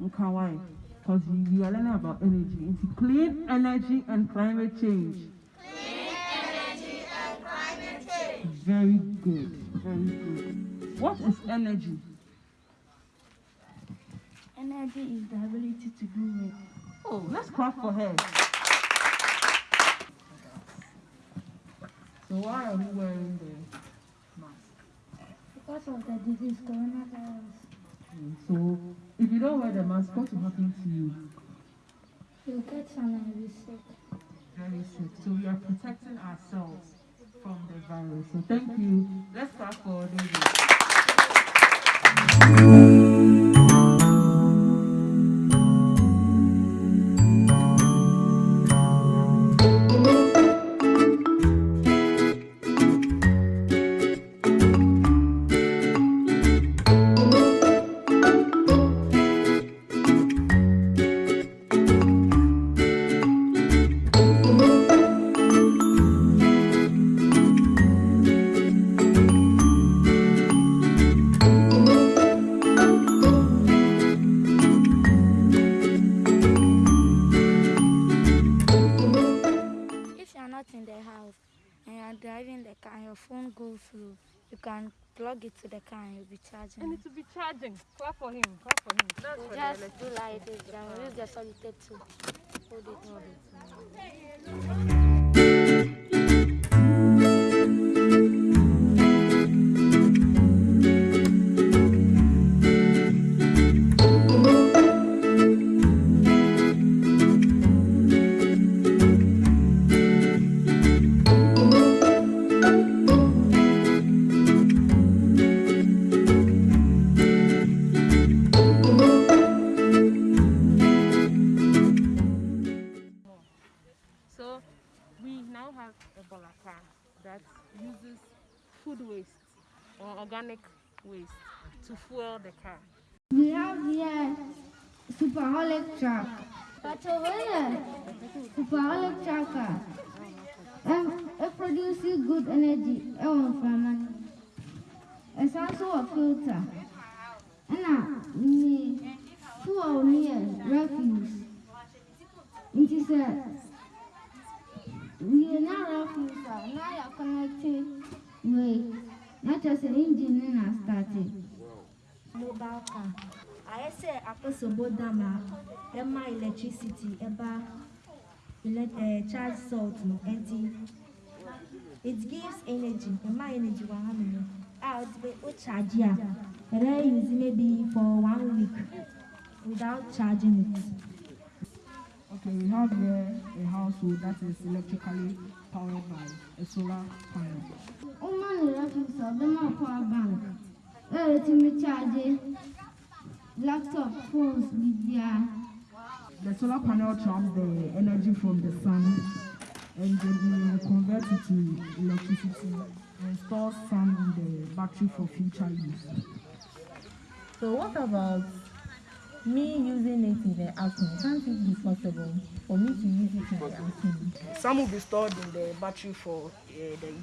Yɛka energy nka why because we are learning about energy It's clean energy and climate change. Clean energy and climate change. Very good, very good. What is energy? Energy is the ability to do work. Oh, let's clap for her. So why are you wearing the mask? Because of the disease coronavirus, Mm, So if you don't wear the mask, what will happen to you? You'll get some and be sick. Very sick. So we are protecting ourselves from the virus. So thank you. Let's clap for David. Are driving the car and your phone goes through, you can plug it to the car and you'll be charging. And it. will be charging. Clap for him. Clap for him. That's You for just do like this, then we use the solitaire to hold it. Hold it. Now have a bolaka that uses food waste or organic waste to fuel the car. We have here superholic truck. Here, superholic trucker. Um, it produces good energy. Ewan from money. It's also a filter. And uh, fuel here, refuse. It is a Now you are. Wait, not just an engine starting. Mobile car. Ayé sẹ́ àkóṣòbó dàmà ẹ má electricity ẹ bá eh, charge salt mọ̀ ẹ. It gives energy ẹ má energy wà hàn mí. A ò ti pé charge yà. Ẹ dẹ́ use maybe for one week without charging it. Okay, we have here a household that is electrically powered by a solar panel. Woman refuse of them up power bank. Eh, to me charge laptop, phones, media. The solar panel traps the energy from the sun and then it will convert it to electricity and stores some in the battery for future use. So what about me using it in the afternoon? Can't it be possible for me to use it in the afternoon? Some will be stored in the battery for uh, the evening.